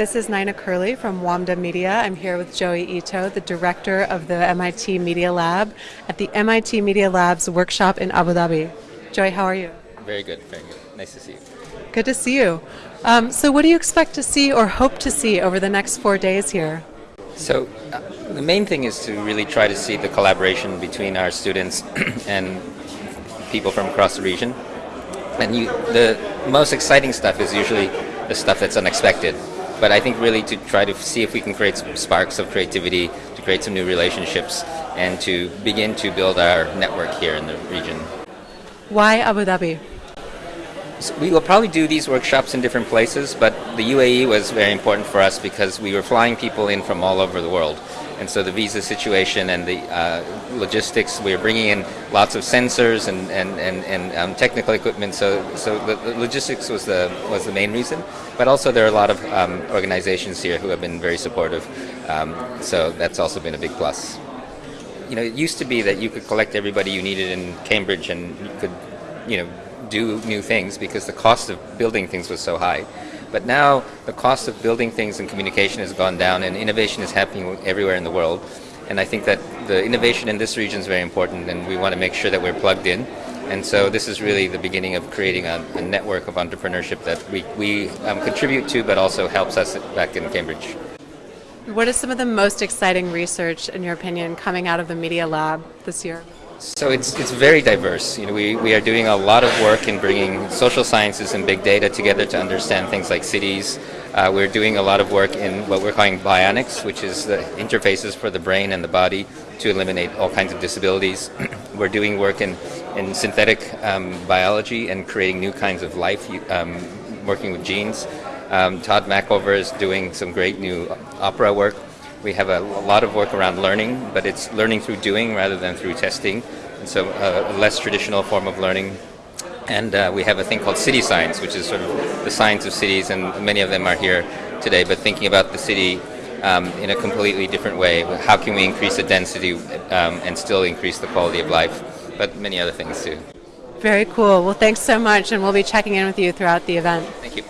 This is Nina Curley from WAMDA Media. I'm here with Joi Ito, the director of the MIT Media Lab at the MIT Media Lab's workshop in Abu Dhabi. Joi, how are you? Very good, very good. Nice to see you. Good to see you. Um, so, what do you expect to see or hope to see over the next four days here? So, uh, the main thing is to really try to see the collaboration between our students and people from across the region. And you, the most exciting stuff is usually the stuff that's unexpected but I think really to try to see if we can create some sparks of creativity, to create some new relationships, and to begin to build our network here in the region. Why Abu Dhabi? So we will probably do these workshops in different places, but the UAE was very important for us because we were flying people in from all over the world. And so the visa situation and the uh, logistics, we were bringing in lots of sensors and, and, and, and um, technical equipment. So, so the, the, logistics was the, was the main reason. But also there are a lot of um, organizations here who have been very supportive. Um, so that's also been a big plus. You know, it used to be that you could collect everybody you needed in Cambridge and you could, you know, do new things because the cost of building things was so high. But now the cost of building things and communication has gone down and innovation is happening everywhere in the world. And I think that the innovation in this region is very important and we want to make sure that we're plugged in. And so this is really the beginning of creating a, a network of entrepreneurship that we, we um, contribute to but also helps us back in Cambridge. What is some of the most exciting research, in your opinion, coming out of the Media Lab this year? So it's, it's very diverse. You know, we, we are doing a lot of work in bringing social sciences and big data together to understand things like cities. Uh, we're doing a lot of work in what we're calling bionics, which is the interfaces for the brain and the body to eliminate all kinds of disabilities. we're doing work in, in synthetic um, biology and creating new kinds of life, um, working with genes. Um, Tod Machover is doing some great new opera work we have a, a, lot of work around learning, but it's learning through doing rather than through testing. And so uh, a less traditional form of learning. And uh, we have a thing called city science, which is sort of the science of cities, and many of them are here today, but thinking about the city um, in a completely different way. How can we increase the density um, and still increase the quality of life? But many other things too. Very cool. Well, thanks so much, and we'll be checking in with you throughout the event. Thank you.